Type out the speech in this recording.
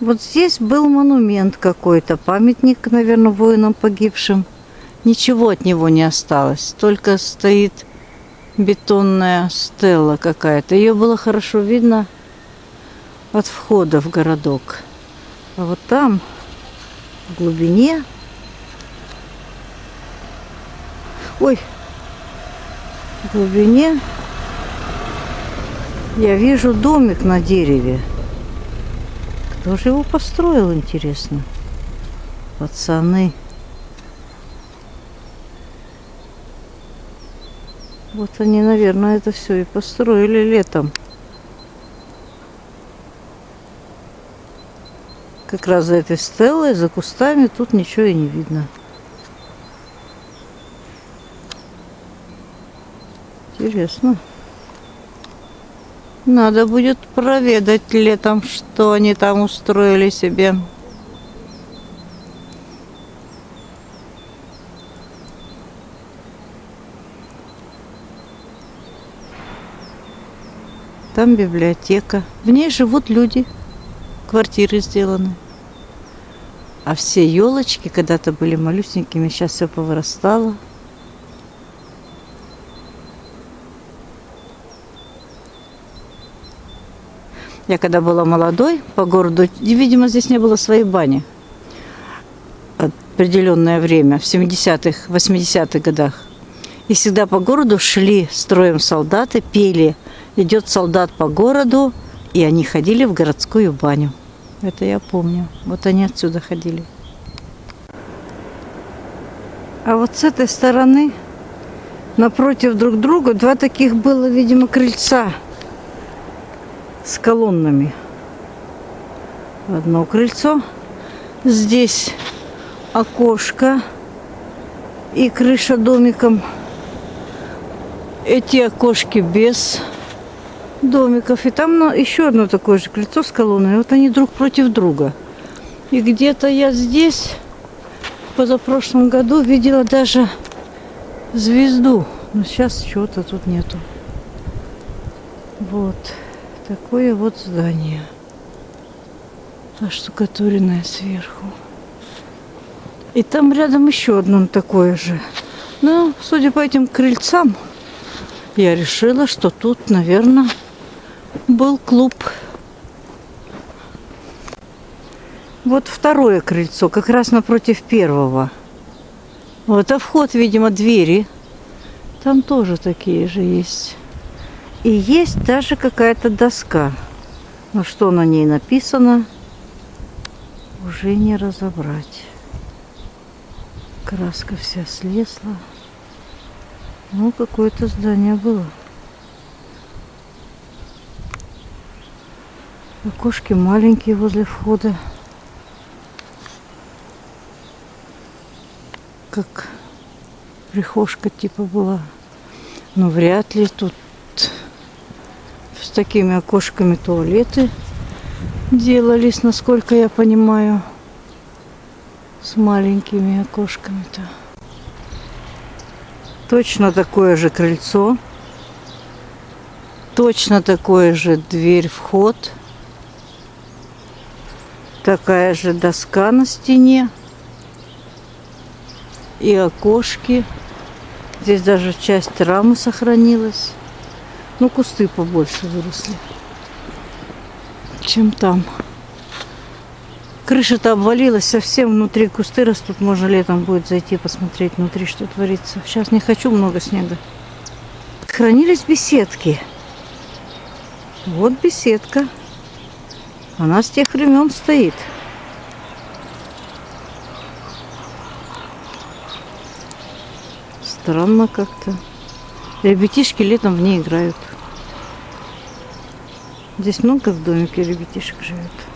Вот здесь был монумент какой-то, памятник, наверное, воинам погибшим. Ничего от него не осталось, только стоит бетонная стела какая-то. Ее было хорошо видно от входа в городок. А вот там, в глубине... Ой, в глубине я вижу домик на дереве. Кто же его построил, интересно? Пацаны. Вот они, наверное, это все и построили летом. Как раз за этой стеллой, за кустами, тут ничего и не видно. Интересно. Надо будет проведать летом, что они там устроили себе. Там библиотека. В ней живут люди. Квартиры сделаны. А все елочки когда-то были малюсенькими, сейчас все повырастало. Я когда была молодой по городу, видимо, здесь не было своей бани определенное время, в 70-х, 80-х годах. И всегда по городу шли строем солдаты, пели «Идет солдат по городу», и они ходили в городскую баню. Это я помню. Вот они отсюда ходили. А вот с этой стороны, напротив друг друга, два таких было, видимо, крыльца – с колоннами. Одно крыльцо. Здесь окошко и крыша домиком. Эти окошки без домиков. И там еще одно такое же крыльцо с колонной. Вот они друг против друга. И где-то я здесь позапрошлом году видела даже звезду. Но сейчас чего-то тут нету. Вот. Такое вот здание. Оштукатуренное сверху. И там рядом еще одно такое же. Но, судя по этим крыльцам, я решила, что тут, наверное, был клуб. Вот второе крыльцо, как раз напротив первого. Вот, а вход, видимо, двери. Там тоже такие же есть. И есть даже какая-то доска. Но что на ней написано, уже не разобрать. Краска вся слезла. Ну, какое-то здание было. Окошки маленькие возле входа. Как прихожка типа была. Но вряд ли тут такими окошками туалеты делались, насколько я понимаю. С маленькими окошками-то. Точно такое же крыльцо. Точно такое же дверь-вход. Такая же доска на стене. И окошки. Здесь даже часть рамы сохранилась. Ну, кусты побольше выросли, чем там. Крыша-то обвалилась совсем, внутри кусты растут. Можно летом будет зайти посмотреть внутри, что творится. Сейчас не хочу много снега. Хранились беседки. Вот беседка. Она с тех времен стоит. Странно как-то. Ребятишки летом в ней играют. Здесь много в домике ребятишек живет.